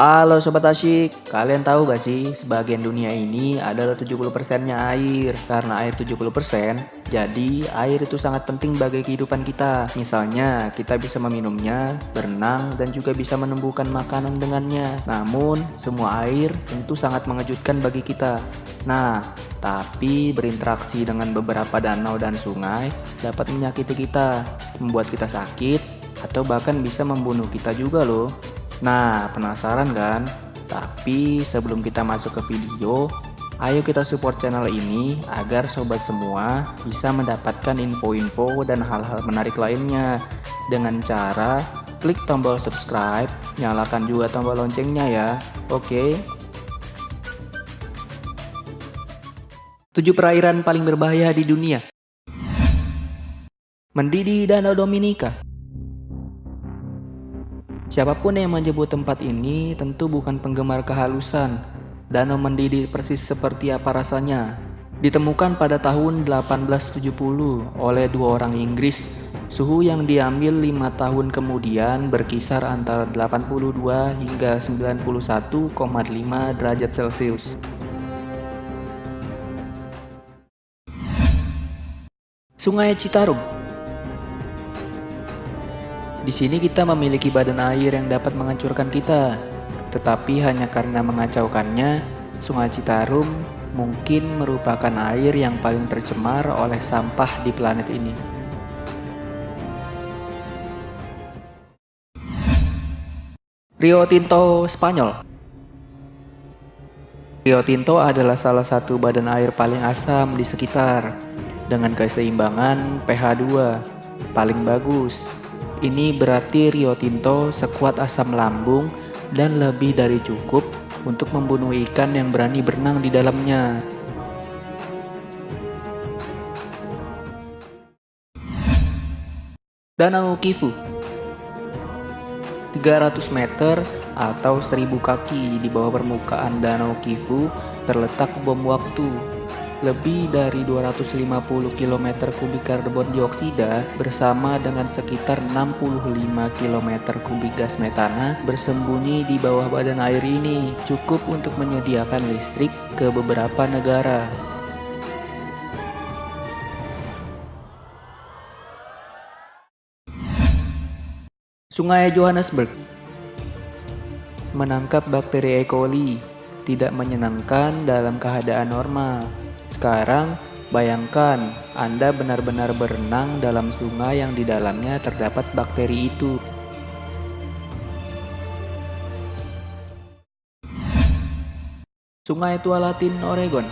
Halo Sobat Asyik, kalian tahu gak sih sebagian dunia ini adalah 70% nya air? Karena air 70% jadi air itu sangat penting bagi kehidupan kita. Misalnya kita bisa meminumnya, berenang, dan juga bisa menumbuhkan makanan dengannya. Namun semua air tentu sangat mengejutkan bagi kita. Nah, tapi berinteraksi dengan beberapa danau dan sungai dapat menyakiti kita Membuat kita sakit, atau bahkan bisa membunuh kita juga loh Nah, penasaran kan? Tapi sebelum kita masuk ke video, ayo kita support channel ini agar sobat semua bisa mendapatkan info-info dan hal-hal menarik lainnya dengan cara klik tombol subscribe, nyalakan juga tombol loncengnya ya. Oke. 7 perairan paling berbahaya di dunia. Mendidih Danau Dominika Siapa pun yang menyebut tempat ini tentu bukan penggemar kehalusan. Danau mendidih persis seperti apa rasanya. Ditemukan pada tahun 1870 oleh dua orang Inggris, suhu yang diambil lima tahun kemudian berkisar antara 82 hingga 91,5 derajat Celcius. Sungai Citarum di sini kita memiliki badan air yang dapat menghancurkan kita, tetapi hanya karena mengacaukannya, Sungai Citarum mungkin merupakan air yang paling tercemar oleh sampah di planet ini. Rio Tinto Spanyol. Rio Tinto adalah salah satu badan air paling asam di sekitar, dengan keseimbangan pH 2 paling bagus ini berarti Rio Tinto sekuat asam lambung dan lebih dari cukup untuk membunuh ikan yang berani berenang di dalamnya. Danau Kifu 300 meter atau 1000 kaki di bawah permukaan Danau Kifu terletak bom waktu lebih dari 250 km kubik karbon dioksida bersama dengan sekitar 65 km kubik gas metana bersembunyi di bawah badan air ini cukup untuk menyediakan listrik ke beberapa negara. Sungai Johannesburg Menangkap bakteri E. coli tidak menyenangkan dalam keadaan normal. Sekarang, bayangkan Anda benar-benar berenang dalam sungai yang di dalamnya terdapat bakteri itu. Sungai Tualatin, Oregon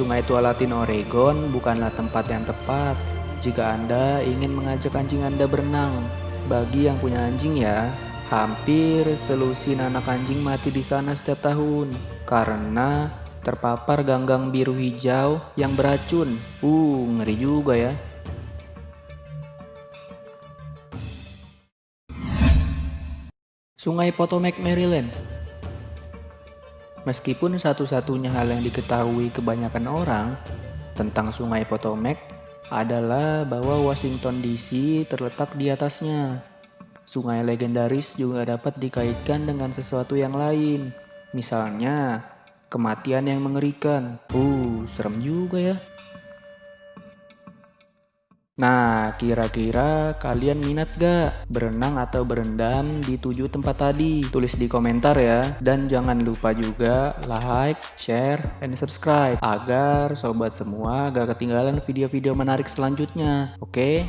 Sungai Tualatin, Oregon bukanlah tempat yang tepat jika Anda ingin mengajak anjing Anda berenang. Bagi yang punya anjing ya, hampir selusin anak anjing mati di sana setiap tahun karena terpapar ganggang biru hijau yang beracun. Uh, ngeri juga ya. Sungai Potomac, Maryland Meskipun satu-satunya hal yang diketahui kebanyakan orang tentang Sungai Potomac adalah bahwa Washington DC terletak di atasnya. Sungai legendaris juga dapat dikaitkan dengan sesuatu yang lain. Misalnya, kematian yang mengerikan. Uh, serem juga ya. Nah, kira-kira kalian minat gak berenang atau berendam di tujuh tempat tadi? Tulis di komentar ya. Dan jangan lupa juga like, share, dan subscribe agar sobat semua gak ketinggalan video-video menarik selanjutnya. Oke?